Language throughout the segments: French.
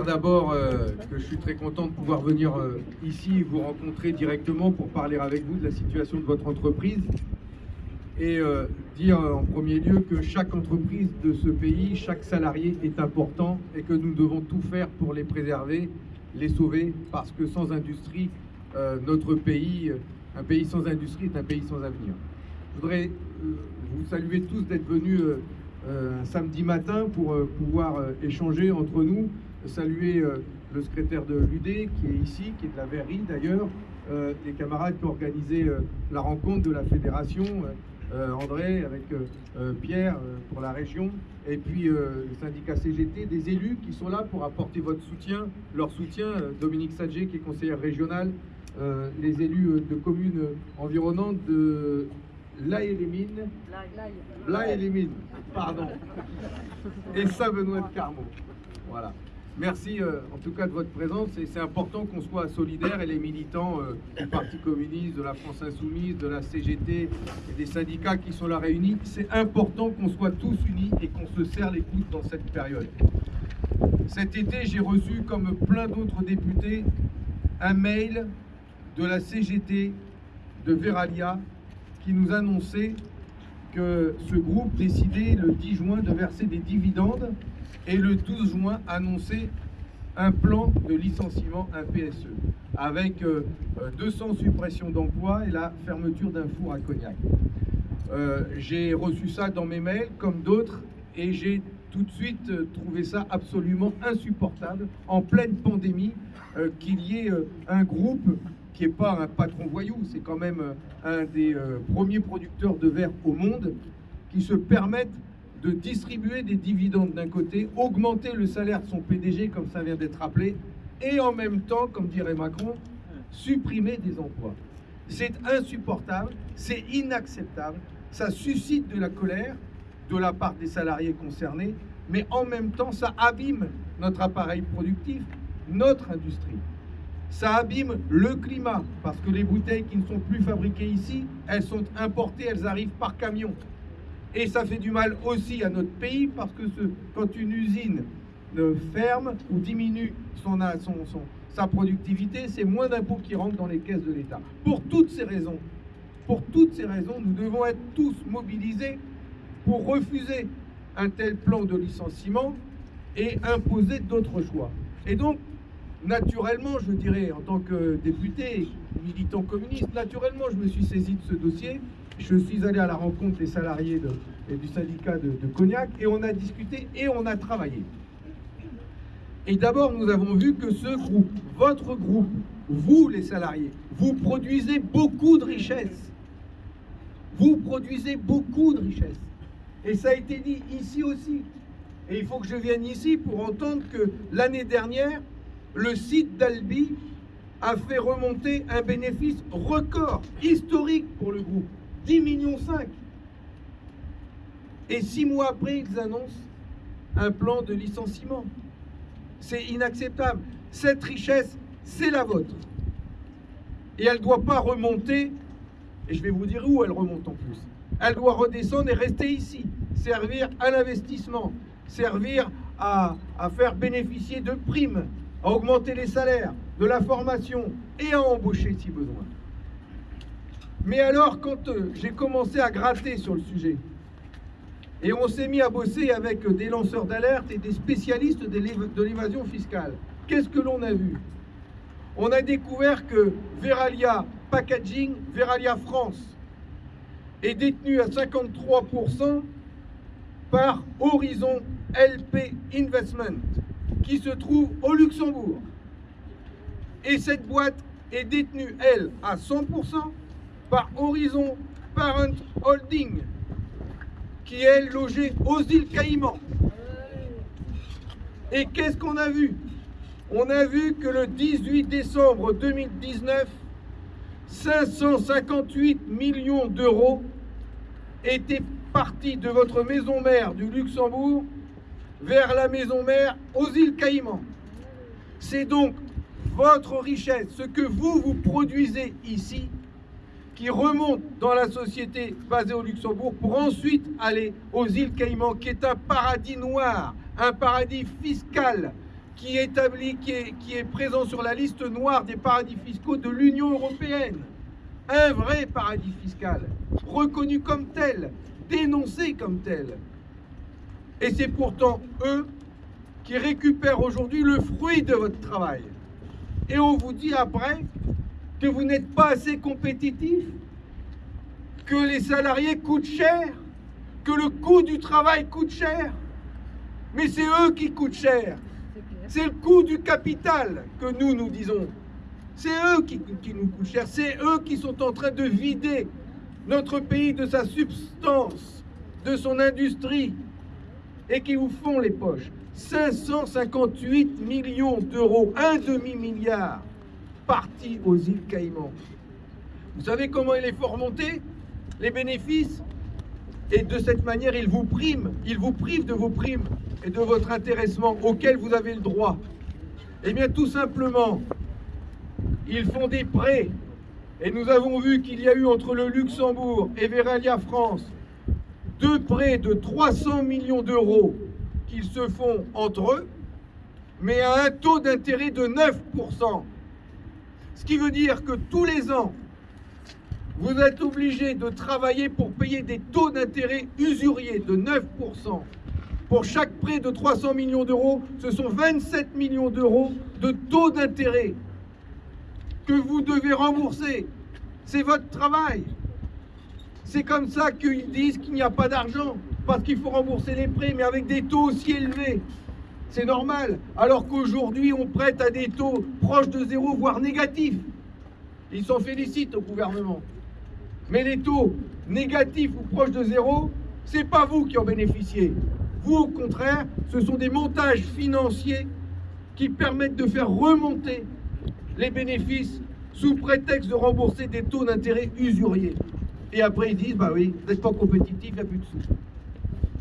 d'abord euh, que je suis très content de pouvoir venir euh, ici et vous rencontrer directement pour parler avec vous de la situation de votre entreprise et euh, dire en premier lieu que chaque entreprise de ce pays, chaque salarié est important et que nous devons tout faire pour les préserver, les sauver, parce que sans industrie, notre pays, un pays sans industrie est un pays sans avenir. Je voudrais vous saluer tous d'être venus un samedi matin pour pouvoir échanger entre nous, saluer euh, le secrétaire de l'UD qui est ici, qui est de la verrerie d'ailleurs, euh, les camarades qui ont organisé euh, la rencontre de la fédération, euh, euh, André avec euh, euh, Pierre euh, pour la région, et puis euh, le syndicat CGT, des élus qui sont là pour apporter votre soutien, leur soutien, euh, Dominique Sadger qui est conseillère régionale, euh, les élus euh, de communes euh, environnantes de La et les Mines, Là et les mines, pardon. Et Saint-Benoît de Carmont. Voilà. Merci euh, en tout cas de votre présence c'est important qu'on soit solidaires et les militants euh, du Parti communiste, de la France insoumise, de la CGT et des syndicats qui sont là réunis, c'est important qu'on soit tous unis et qu'on se serre les coudes dans cette période. Cet été, j'ai reçu, comme plein d'autres députés, un mail de la CGT de Veralia qui nous annonçait que ce groupe décidait le 10 juin de verser des dividendes et le 12 juin annonçait un plan de licenciement, un PSE, avec euh, euh, 200 suppressions d'emplois et la fermeture d'un four à cognac. Euh, j'ai reçu ça dans mes mails, comme d'autres, et j'ai tout de suite euh, trouvé ça absolument insupportable, en pleine pandémie, euh, qu'il y ait euh, un groupe qui n'est pas un patron voyou, c'est quand même euh, un des euh, premiers producteurs de verre au monde, qui se permettent de distribuer des dividendes d'un côté, augmenter le salaire de son PDG, comme ça vient d'être rappelé, et en même temps, comme dirait Macron, supprimer des emplois. C'est insupportable, c'est inacceptable, ça suscite de la colère de la part des salariés concernés, mais en même temps, ça abîme notre appareil productif, notre industrie. Ça abîme le climat, parce que les bouteilles qui ne sont plus fabriquées ici, elles sont importées, elles arrivent par camion. Et ça fait du mal aussi à notre pays, parce que quand une usine ferme ou diminue son- son- sa productivité, c'est moins d'impôts qui rentrent dans les caisses de l'État. Pour toutes ces raisons, pour toutes ces raisons, nous devons être tous mobilisés pour refuser un tel plan de licenciement et imposer d'autres choix. Et donc, naturellement, je dirais, en tant que député, militant communiste, naturellement, je me suis saisi de ce dossier. Je suis allé à la rencontre des salariés et du syndicat de, de Cognac et on a discuté et on a travaillé. Et d'abord, nous avons vu que ce groupe, votre groupe, vous les salariés, vous produisez beaucoup de richesses. Vous produisez beaucoup de richesses. Et ça a été dit ici aussi. Et il faut que je vienne ici pour entendre que l'année dernière, le site d'Albi a fait remonter un bénéfice record, historique pour le groupe, 10 millions 5. Et six mois après, ils annoncent un plan de licenciement. C'est inacceptable. Cette richesse, c'est la vôtre. Et elle ne doit pas remonter, et je vais vous dire où elle remonte en plus. Elle doit redescendre et rester ici, servir à l'investissement, servir à, à faire bénéficier de primes, à augmenter les salaires, de la formation et à embaucher si besoin. Mais alors, quand euh, j'ai commencé à gratter sur le sujet, et on s'est mis à bosser avec des lanceurs d'alerte et des spécialistes de l'évasion fiscale. Qu'est-ce que l'on a vu? On a découvert que Veralia Packaging, Veralia France, est détenu à 53% par Horizon LP Investment, qui se trouve au Luxembourg. Et cette boîte est détenue, elle, à 100% par Horizon Parent Holding, qui est logée aux îles Caïmans. Et qu'est-ce qu'on a vu? On a vu que le 18 décembre 2019, 558 millions d'euros étaient partis de votre maison mère du Luxembourg vers la maison mère aux îles Caïmans. C'est donc votre richesse, ce que vous, vous produisez ici, qui remonte dans la société basée au Luxembourg pour ensuite aller aux îles Caïmans, qui est un paradis noir, un paradis fiscal qui qui est présent sur la liste noire des paradis fiscaux de l'Union européenne. Un vrai paradis fiscal, reconnu comme tel, dénoncé comme tel. Et c'est pourtant eux qui récupèrent aujourd'hui le fruit de votre travail. Et on vous dit après que vous n'êtes pas assez compétitif, que les salariés coûtent cher, que le coût du travail coûte cher. Mais c'est eux qui coûtent cher. C'est le coût du capital que nous nous disons. C'est eux qui, qui, nous coûtent cher. C'est eux qui sont en train de vider notre pays de sa substance, de son industrie, et qui vous font les poches. 558 millions d'euros, un demi-milliard, partis aux îles Caïmans. Vous savez comment il est fort remonter les bénéfices? Et de cette manière, ils vous priment, ils vous privent de vos primes et de votre intéressement auquel vous avez le droit. Eh bien, tout simplement, ils font des prêts. Et nous avons vu qu'il y a eu entre le Luxembourg et Veralia France deux prêts de 300 millions d'euros qu'ils se font entre eux, mais à un taux d'intérêt de 9%. Ce qui veut dire que tous les ans, vous êtes obligé de travailler pour payer des taux d'intérêt usuriers de 9%. Pour chaque prêt de 300 millions d'euros, ce sont 27 millions d'euros de taux d'intérêt que vous devez rembourser. C'est votre travail. C'est comme ça qu'ils disent qu'il n'y a pas d'argent, parce qu'il faut rembourser les prêts, mais avec des taux aussi élevés. C'est normal, alors qu'aujourd'hui on prête à des taux proches de zéro, voire négatifs. Ils s'en félicitent au gouvernement. Mais les taux négatifs ou proches de zéro, c'est pas vous qui en bénéficiez. Vous, au contraire, ce sont des montages financiers qui permettent de faire remonter les bénéfices sous prétexte de rembourser des taux d'intérêt usuriers. Et après, ils disent, bah oui, n'êtes pas compétitif, il n'y a plus de sous.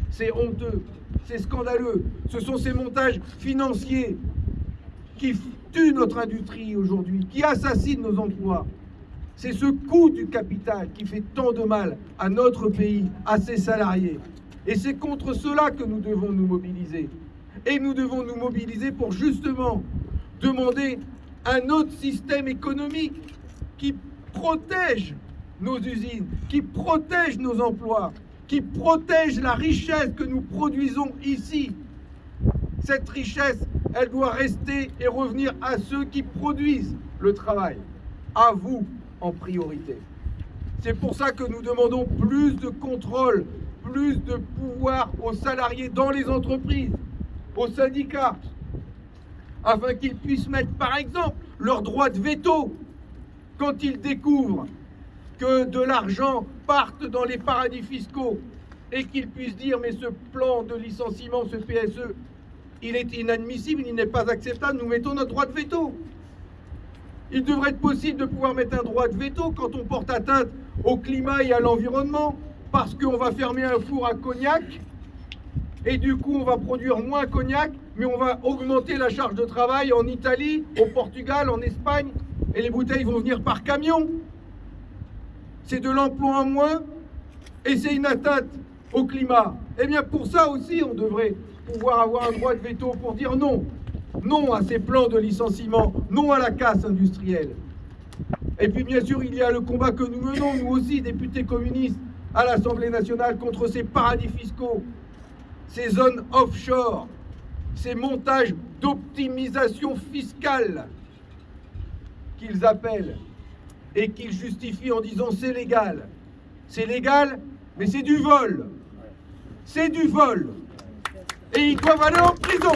C'est honteux, c'est scandaleux. Ce sont ces montages financiers qui tuent notre industrie aujourd'hui, qui assassinent nos emplois. C'est ce coût du capital qui fait tant de mal à notre pays, à ses salariés. Et c'est contre cela que nous devons nous mobiliser. Et nous devons nous mobiliser pour justement demander un autre système économique qui protège nos usines, qui protège nos emplois, qui protège la richesse que nous produisons ici. Cette richesse, elle doit rester et revenir à ceux qui produisent le travail, à vous, en priorité. C'est pour ça que nous demandons plus de contrôle, plus de pouvoir aux salariés dans les entreprises, aux syndicats, afin qu'ils puissent mettre par exemple leur droit de veto quand ils découvrent que de l'argent parte dans les paradis fiscaux et qu'ils puissent dire mais ce plan de licenciement, ce PSE, il est inadmissible, il n'est pas acceptable, nous mettons notre droit de veto. Il devrait être possible de pouvoir mettre un droit de veto quand on porte atteinte au climat et à l'environnement, parce qu'on va fermer un four à cognac, et du coup on va produire moins cognac, mais on va augmenter la charge de travail en Italie, au Portugal, en Espagne, et les bouteilles vont venir par camion. C'est de l'emploi en moins, et c'est une atteinte au climat. Eh bien pour ça aussi on devrait pouvoir avoir un droit de veto pour dire non non à ces plans de licenciement, non à la casse industrielle. Et puis bien sûr, il y a le combat que nous menons, nous aussi, députés communistes, à l'Assemblée nationale, contre ces paradis fiscaux, ces zones offshore, ces montages d'optimisation fiscale qu'ils appellent et qu'ils justifient en disant c'est légal. C'est légal, mais c'est du vol. C'est du vol. Et ils doivent aller en prison.